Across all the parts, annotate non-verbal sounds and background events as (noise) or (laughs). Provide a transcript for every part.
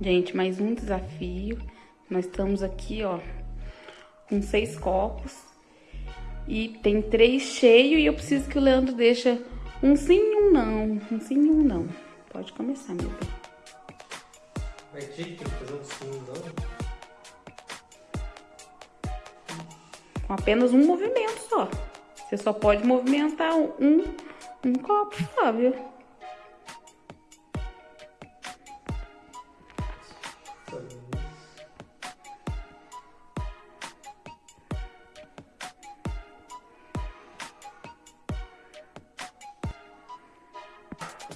Gente, mais um desafio. Nós estamos aqui, ó, com seis copos. E tem três cheios e eu preciso que o Leandro deixe um sim e um não. Um sim e um não. Pode começar, meu bem. Mas que tem que fazer um sim e um não? Com apenas um movimento só. Você só pode movimentar um, um copo só, viu?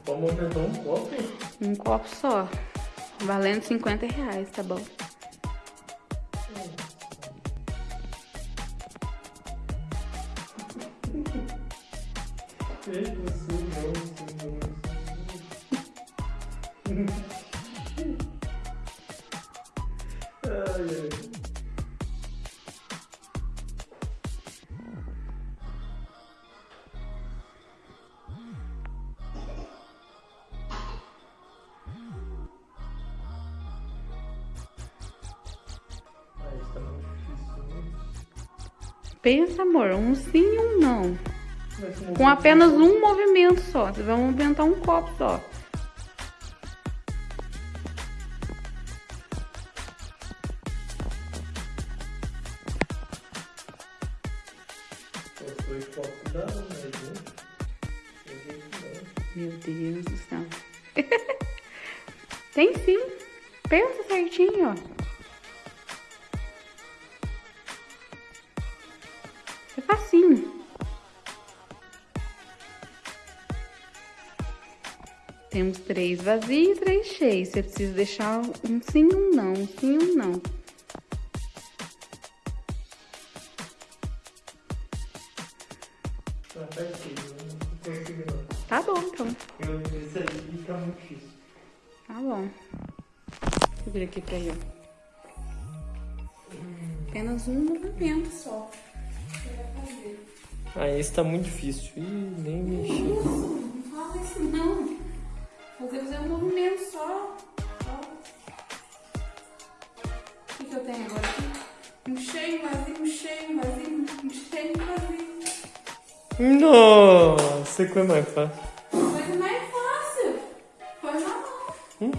Pode movimentar um copo? Um copo só. Valendo 50 reais, tá bom? Pensa, amor, um sim e um não. Com apenas um movimento só. Você vai movimentar um copo só. Dois copos dá, mas um. Não. Meu Deus do céu. (laughs) Tem sim. Pensa certinho. É facinho. Temos três vazios e três cheios. Você precisa deixar um sim um não. Um sim um não. Tá aqui, eu não consigo não. Tá bom, então. Eu, esse aí fica muito difícil. Tá bom. Deixa eu vir aqui pra ele. Apenas um movimento só. Fazer. Ah, esse tá muito difícil. Ih, nem mexi. Não fala isso não. Você fazer um movimento só. O que, que eu tenho agora aqui? Um cheio, um vazio, um cheio, um vazio, um cheio. Nossa, como é mais fácil. Mas não é fácil. Foi na mão. Hum?